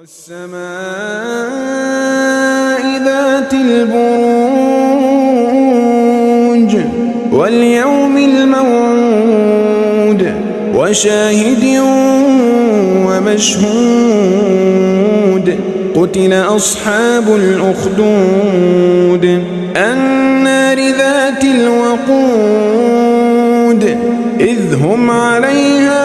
والسماء ذات البروج واليوم الموعود وشاهد ومشهود قتل أصحاب الأخدود النار ذات الوقود إذ هم عليها